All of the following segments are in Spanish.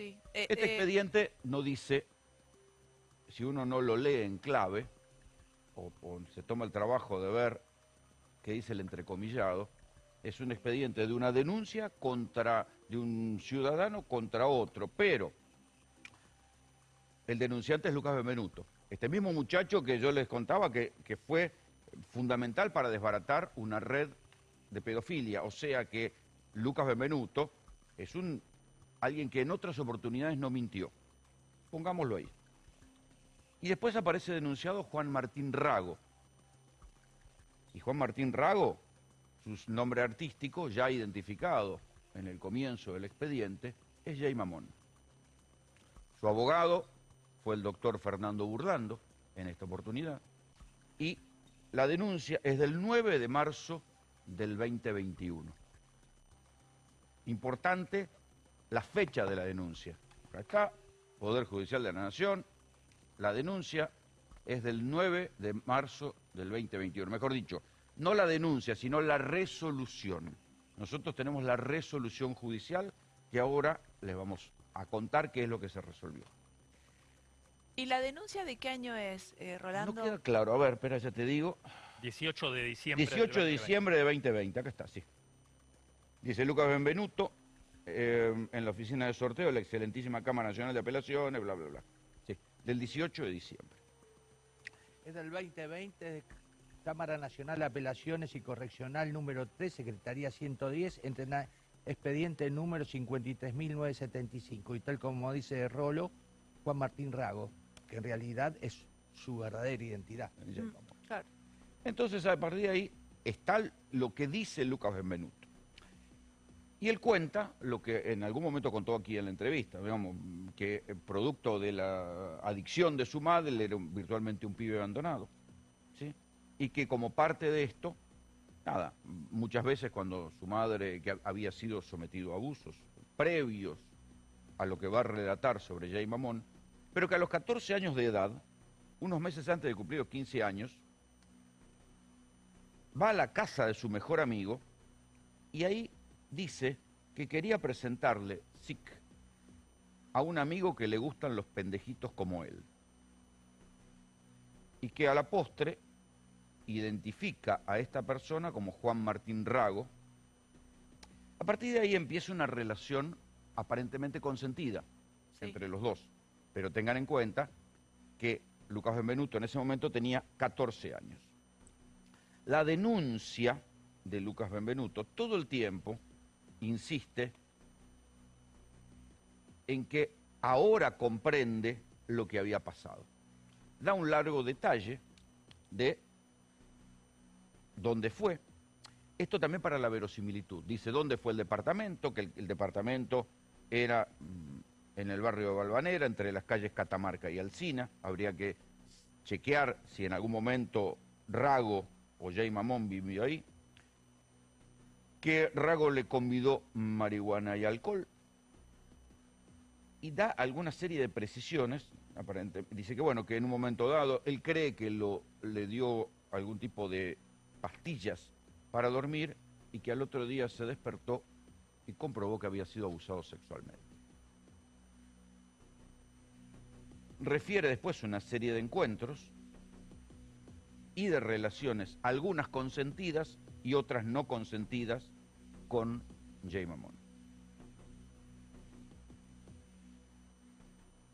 Sí. Eh, Este eh, expediente no dice, si uno no lo lee en clave, o, o se toma el trabajo de ver qué dice el entrecomillado, es un expediente de una denuncia contra, de un ciudadano contra otro, pero el denunciante es Lucas Benvenuto. Este mismo muchacho que yo les contaba que, que fue fundamental para desbaratar una red de pedofilia. O sea que Lucas Benvenuto es un alguien que en otras oportunidades no mintió. Pongámoslo ahí. Y después aparece denunciado Juan Martín Rago. Y Juan Martín Rago, su nombre artístico ya identificado en el comienzo del expediente, es Jay Mamón. Su abogado fue el doctor Fernando Burlando en esta oportunidad. Y la denuncia es del 9 de marzo del 2021. Importante la fecha de la denuncia. Acá Poder Judicial de la Nación, la denuncia es del 9 de marzo del 2021. Mejor dicho, no la denuncia, sino la resolución. Nosotros tenemos la resolución judicial que ahora les vamos a contar qué es lo que se resolvió. ¿Y la denuncia de qué año es, eh, Rolando? No queda claro. A ver, espera, ya te digo. 18 de diciembre. del 18 de 2020. diciembre de 2020, acá está, sí. Dice Lucas Benvenuto, eh, en la oficina de sorteo de la excelentísima Cámara Nacional de Apelaciones, bla, bla, bla. Sí, del 18 de diciembre. Es del 2020, de Cámara Nacional de Apelaciones y Correccional número 3, Secretaría 110, entrena- expediente número 53.975. Y tal como dice Rolo, Juan Martín Rago, que en realidad es su verdadera identidad. Mm, claro. Entonces, a partir de ahí está lo que dice Lucas Benvenuto. Y él cuenta lo que en algún momento contó aquí en la entrevista, digamos, que producto de la adicción de su madre, él era virtualmente un pibe abandonado. ¿sí? Y que como parte de esto, nada, muchas veces cuando su madre, había sido sometido a abusos previos a lo que va a relatar sobre Jay Mamón, pero que a los 14 años de edad, unos meses antes de cumplir los 15 años, va a la casa de su mejor amigo y ahí dice que quería presentarle SIC a un amigo que le gustan los pendejitos como él. Y que a la postre identifica a esta persona como Juan Martín Rago. A partir de ahí empieza una relación aparentemente consentida Sí. entre los dos. Pero tengan en cuenta que Lucas Benvenuto en ese momento tenía 14 años. La denuncia de Lucas Benvenuto todo el tiempo insiste en que ahora comprende lo que había pasado. Da un largo detalle de dónde fue. Esto también para la verosimilitud. Dice dónde fue el departamento, que el, departamento era mm, en el barrio de Balvanera, entre las calles Catamarca y Alcina. Habría que chequear si en algún momento Rago o Jay Mamón vivió ahí. Que Rago le convidó marihuana y alcohol. Y da alguna serie de precisiones. Aparente, dice que bueno, que en un momento dado él cree que lo, le dio algún tipo de pastillas para dormir y que al otro día se despertó y comprobó que había sido abusado sexualmente. Refiere después una serie de encuentros y de relaciones, algunas consentidas y otras no consentidas, con Jay Mamón.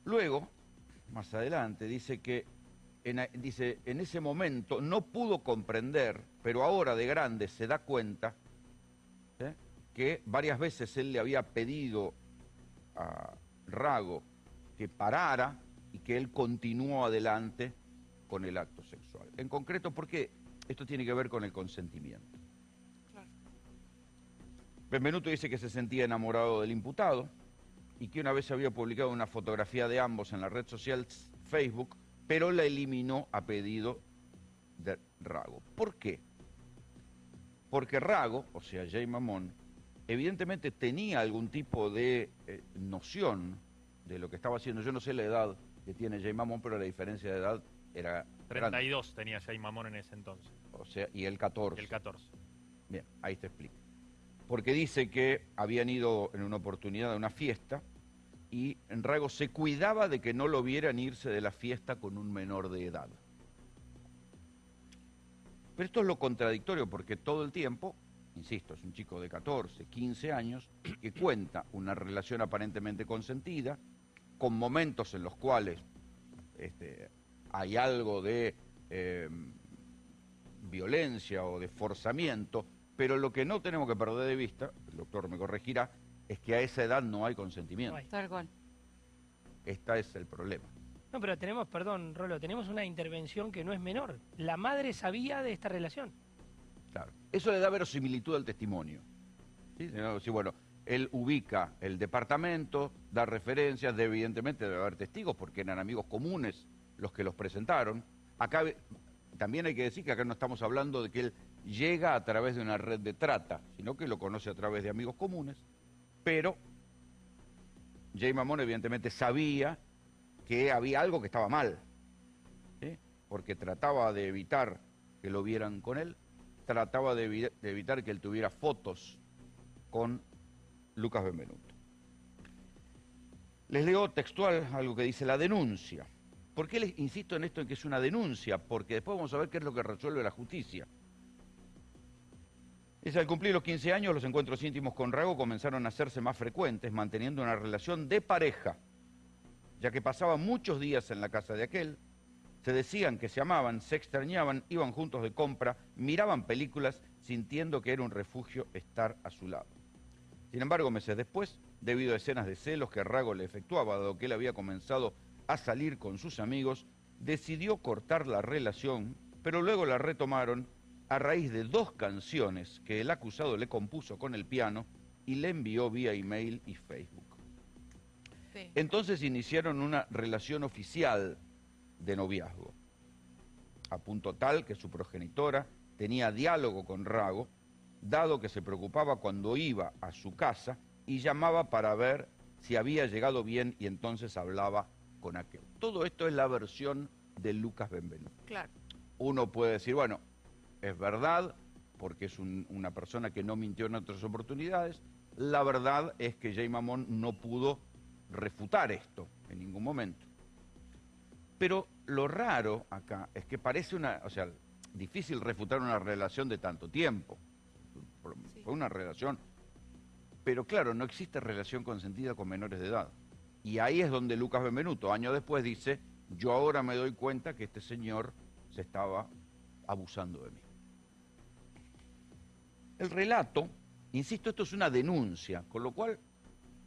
Luego, más adelante, dice que en, dice, en ese momento no pudo comprender, pero ahora de grande se da cuenta ¿eh? que varias veces él le había pedido a Rago que parara y que él continuó adelante con el acto sexual. En concreto, porque esto tiene que ver con el consentimiento. Benvenuto dice que se sentía enamorado del imputado y que una vez había publicado una fotografía de ambos en la red social Facebook, pero la eliminó a pedido de Rago. ¿Por qué? Porque Rago, o sea, Jay Mamón, evidentemente tenía algún tipo de eh, noción de lo que estaba haciendo. Yo no sé la edad que tiene Jay Mamón, pero la diferencia de edad era grande. 32 tenía Jay Mamón en ese entonces. O sea, y el 14. Y el 14. Bien, ahí te explico. Porque dice que habían ido en una oportunidad a una fiesta y Rago se cuidaba de que no lo vieran irse de la fiesta con un menor de edad. Pero esto es lo contradictorio porque todo el tiempo, insisto, es un chico de 14, 15 años que cuenta una relación aparentemente consentida, con momentos en los cuales este, hay algo de eh, violencia o de forzamiento, pero lo que no tenemos que perder de vista, el doctor me corregirá, es que a esa edad no hay consentimiento. Tal cual. Este es el problema. No, pero tenemos, perdón, Rolo, tenemos una intervención que no es menor. La madre sabía de esta relación. Claro. Eso le da verosimilitud al testimonio. ¿Sí? Sí, bueno, él ubica el departamento, da referencias, de, evidentemente debe haber testigos porque eran amigos comunes los que los presentaron. Acá también hay que decir que acá no estamos hablando de que él llega a través de una red de trata, sino que lo conoce a través de amigos comunes, pero Jay Mamón evidentemente sabía que había algo que estaba mal, porque trataba de evitar que lo vieran con él, trataba de, de evitar que él tuviera fotos con Lucas Benvenuto. Les leo textual algo que dice la denuncia. ¿Por qué les insisto en esto en que es una denuncia? Porque después vamos a ver qué es lo que resuelve la justicia. Dice, al cumplir los 15 años, los encuentros íntimos con Rago comenzaron a hacerse más frecuentes, manteniendo una relación de pareja, ya que pasaban muchos días en la casa de aquel, se decían que se amaban, se extrañaban, iban juntos de compra, miraban películas, sintiendo que era un refugio estar a su lado. Sin embargo, meses después, debido a escenas de celos que Rago le efectuaba, dado que él había comenzado a salir con sus amigos, decidió cortar la relación, pero luego la retomaron a raíz de dos canciones que el acusado le compuso con el piano y le envió vía email y Facebook. Sí. Entonces iniciaron una relación oficial de noviazgo, a punto tal que su progenitora tenía diálogo con Rago, dado que se preocupaba cuando iba a su casa y llamaba para ver si había llegado bien y entonces hablaba con aquel. Todo esto es la versión de Lucas Benvenuto. Claro. Uno puede decir, bueno, es verdad, porque es un- una persona que no mintió en otras oportunidades. La verdad es que Jay Mamón no pudo refutar esto en ningún momento. Pero lo raro acá es que parece una, o sea, difícil refutar una relación de tanto tiempo. Sí. Fue una relación. Pero claro, no existe relación consentida con menores de edad. Y ahí es donde Lucas Benvenuto, años después, dice, yo ahora me doy cuenta que este señor se estaba abusando de mí. El relato, insisto, esto es una denuncia, con lo cual,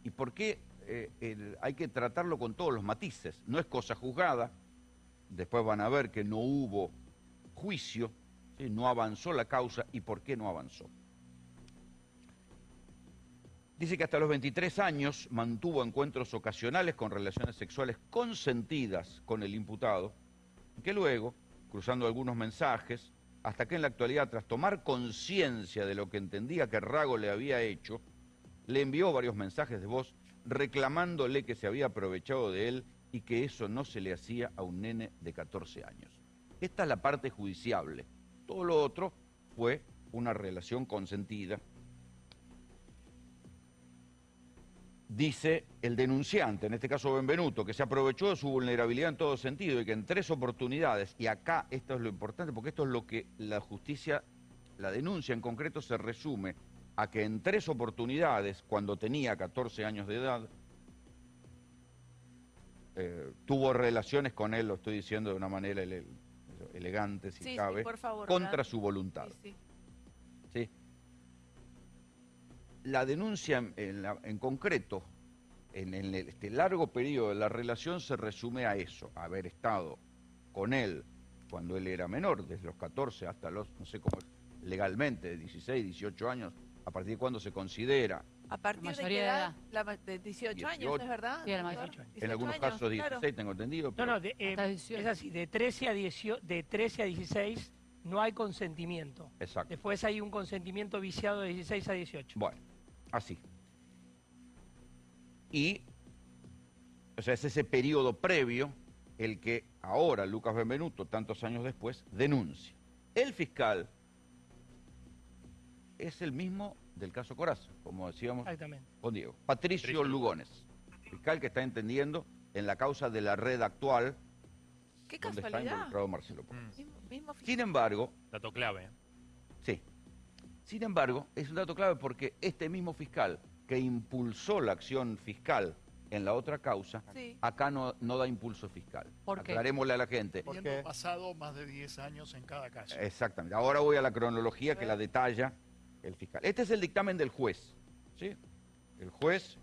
¿y por qué eh, hay que tratarlo con todos los matices? No es cosa juzgada, después van a ver que no hubo juicio, no avanzó la causa, ¿y por qué no avanzó? Dice que hasta los 23 años mantuvo encuentros ocasionales con relaciones sexuales consentidas con el imputado, que luego, cruzando algunos mensajes, hasta que en la actualidad, tras tomar conciencia de lo que entendía que Rago le había hecho, le envió varios mensajes de voz reclamándole que se había aprovechado de él y que eso no se le hacía a un nene de 14 años. Esta es la parte judiciable. Todo lo otro fue una relación consentida. Dice el denunciante, en este caso Benvenuto, que se aprovechó de su vulnerabilidad en todo sentido y que en tres oportunidades, y acá esto es lo importante, porque esto es lo que la justicia, la denuncia en concreto se resume a que en tres oportunidades, cuando tenía 14 años de edad, eh, tuvo relaciones con él, lo estoy diciendo de una manera ele- elegante, si Sí, sí, cabe, por favor, contra ¿verdad? su voluntad. ¿sí? La denuncia en, en la- en concreto, en, el- este largo periodo de la relación, se resume a eso, a haber estado con él cuando él era menor, desde los 14 hasta los, no sé cómo legalmente, 16, 18 años, a partir de cuando se considera, ¿A partir de qué mayoría de edad? edad. La ma- de 18, años, 18. ¿es verdad? Sí, a la doctor? mayoría. en 18 algunos años, casos 16, claro. tengo entendido. No, pero- no, de, eh, 18. es así, de 13, a 18, de 13 a 16 no hay consentimiento. Exacto. Después hay un consentimiento viciado de 16 a 18. Bueno, así. Y, o sea, es ese periodo previo el que ahora Lucas Benvenuto, tantos años después, denuncia. El fiscal es el mismo del caso Coraza, como decíamos Exactamente. con Diego. Patricio Patricio Lugones. fiscal que está entendiendo en la causa de la red actual Qué donde está casualidad. involucrado Marcelo Polo. Mm. Sin embargo, dato clave. ¿eh? sí, sin embargo, es un dato clave porque este mismo fiscal que impulsó la acción fiscal en la otra causa, Sí. acá no, no da impulso fiscal. ¿Por qué? Aclarémosle a la gente. Porque- pasado más de 10 años en cada caso. Exactamente. Ahora voy a la cronología que la detalla el fiscal. Este es el dictamen del juez. ¿sí? El juez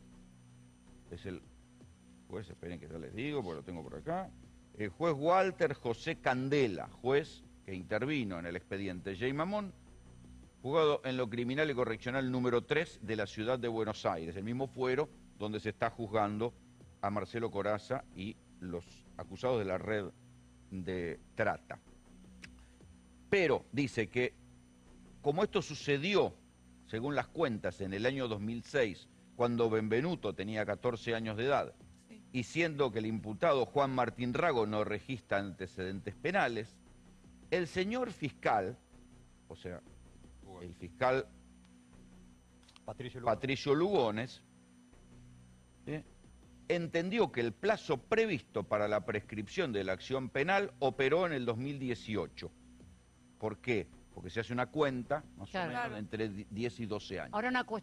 es el juez, esperen que ya les digo, porque lo tengo por acá. El juez Walter José Candela, juez que intervino en el expediente J. Mamón, juzgado en lo criminal y correccional número 3 de la ciudad de Buenos Aires, el mismo fuero donde se está juzgando a Marcelo Coraza y los acusados de la red de trata. Pero dice que como esto sucedió, según las cuentas, en el año 2006, cuando Benvenuto tenía 14 años de edad. Y siendo que el imputado Juan Martín Rago no registra antecedentes penales, el señor fiscal, o sea, el fiscal Patricio Lugo. Patricio Lugones, entendió que el plazo previsto para la prescripción de la acción penal operó en el 2018. ¿Por qué? Porque se hace una cuenta, más Claro. o menos, entre di- 10 y 12 años. Ahora una cuestión.